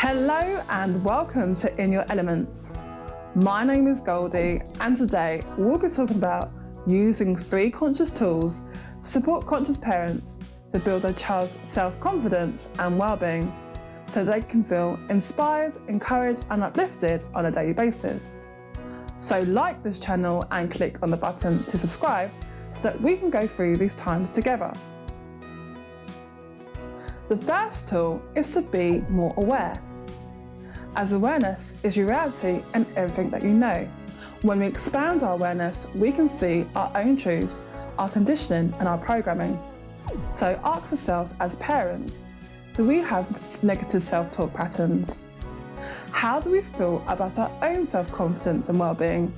Hello and welcome to In Your Element. My name is Goldie and today we'll be talking about using three conscious tools to support conscious parents to build their child's self-confidence and well-being so they can feel inspired, encouraged and uplifted on a daily basis. So like this channel and click on the button to subscribe so that we can go through these times together. The first tool is to be more aware. As awareness is your reality and everything that you know. When we expand our awareness, we can see our own truths, our conditioning and our programming. So ask ourselves as parents, do we have negative self-talk patterns? How do we feel about our own self-confidence and well-being?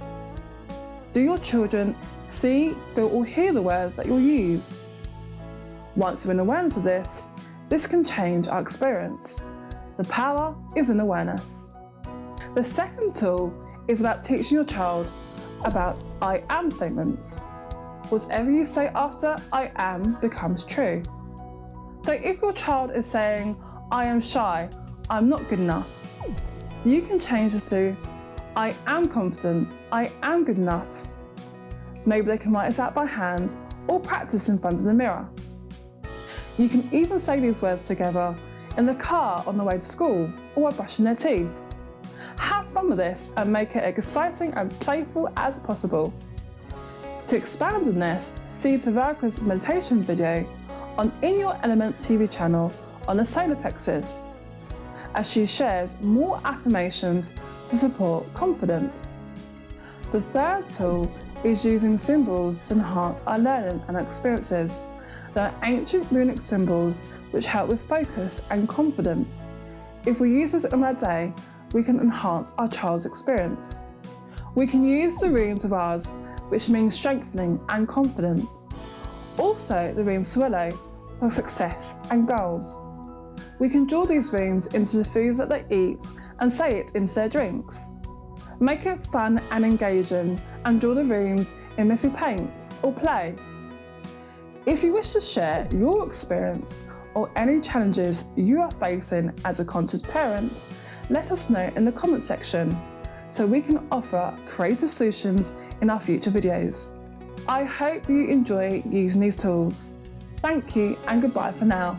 Do your children see, feel or hear the words that you use? Once you're in awareness of this, this can change our experience. The power is in awareness. The second tool is about teaching your child about I am statements. Whatever you say after I am becomes true. So if your child is saying, I am shy, I'm not good enough, you can change this to, I am confident, I am good enough. Maybe they can write this out by hand or practice in front of the mirror. You can even say these words together in the car on the way to school or while brushing their teeth. Have fun with this and make it exciting and playful as possible. To expand on this, see Tavarka's meditation video on In Your Element TV channel on the solar plexus, as she shares more affirmations to support confidence. The third tool is using symbols to enhance our learning and experiences. There are ancient runic symbols which help with focus and confidence. If we use this in our day, we can enhance our child's experience. We can use the runes of Uruz, which means strengthening and confidence. Also the rune Sowilo for success and goals. We can draw these runes into the foods that they eat and say it into their drinks. Make it fun and engaging and draw the runes in messy paint or play. If you wish to share your experience or any challenges you are facing as a conscious parent, let us know in the comment section so we can offer creative solutions in our future videos. I hope you enjoy using these tools. Thank you and goodbye for now.